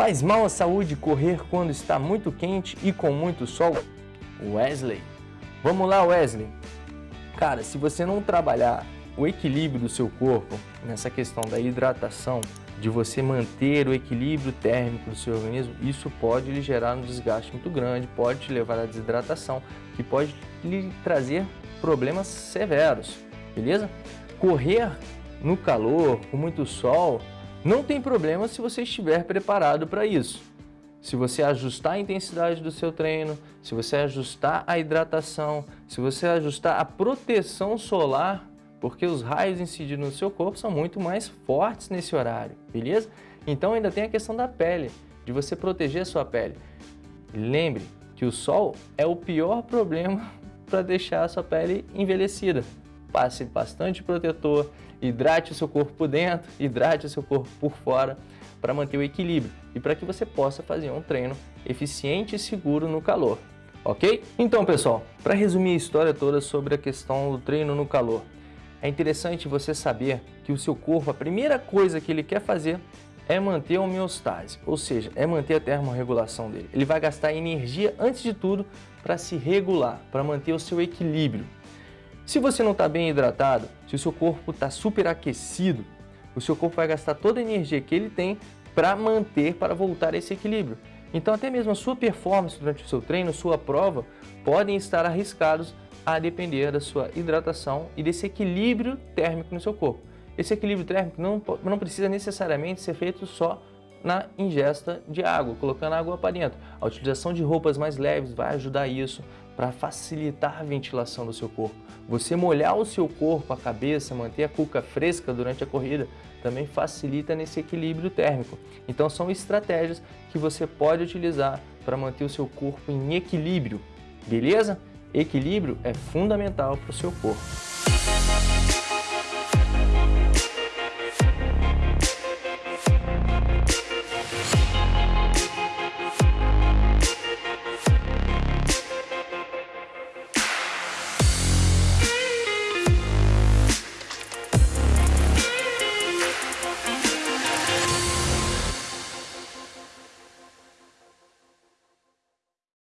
Faz mal à saúde correr quando está muito quente e com muito sol? Wesley. Vamos lá, Wesley. Cara, se você não trabalhar o equilíbrio do seu corpo nessa questão da hidratação, de você manter o equilíbrio térmico do seu organismo, isso pode lhe gerar um desgaste muito grande, pode te levar à desidratação, que pode lhe trazer problemas severos, beleza? Correr no calor, com muito sol, não tem problema se você estiver preparado para isso. Se você ajustar a intensidade do seu treino, se você ajustar a hidratação, se você ajustar a proteção solar, porque os raios incidindo no seu corpo são muito mais fortes nesse horário, beleza? Então ainda tem a questão da pele, de você proteger a sua pele. Lembre que o sol é o pior problema para deixar a sua pele envelhecida passe bastante protetor, hidrate o seu corpo por dentro, hidrate o seu corpo por fora para manter o equilíbrio e para que você possa fazer um treino eficiente e seguro no calor, ok? Então pessoal, para resumir a história toda sobre a questão do treino no calor, é interessante você saber que o seu corpo, a primeira coisa que ele quer fazer é manter a homeostase, ou seja, é manter a termorregulação dele. Ele vai gastar energia antes de tudo para se regular, para manter o seu equilíbrio. Se você não está bem hidratado, se o seu corpo está superaquecido, o seu corpo vai gastar toda a energia que ele tem para manter, para voltar a esse equilíbrio. Então até mesmo a sua performance durante o seu treino, sua prova, podem estar arriscados a depender da sua hidratação e desse equilíbrio térmico no seu corpo. Esse equilíbrio térmico não, não precisa necessariamente ser feito só na ingesta de água, colocando água para dentro. A utilização de roupas mais leves vai ajudar isso para facilitar a ventilação do seu corpo. Você molhar o seu corpo, a cabeça, manter a cuca fresca durante a corrida, também facilita nesse equilíbrio térmico. Então são estratégias que você pode utilizar para manter o seu corpo em equilíbrio, beleza? Equilíbrio é fundamental para o seu corpo.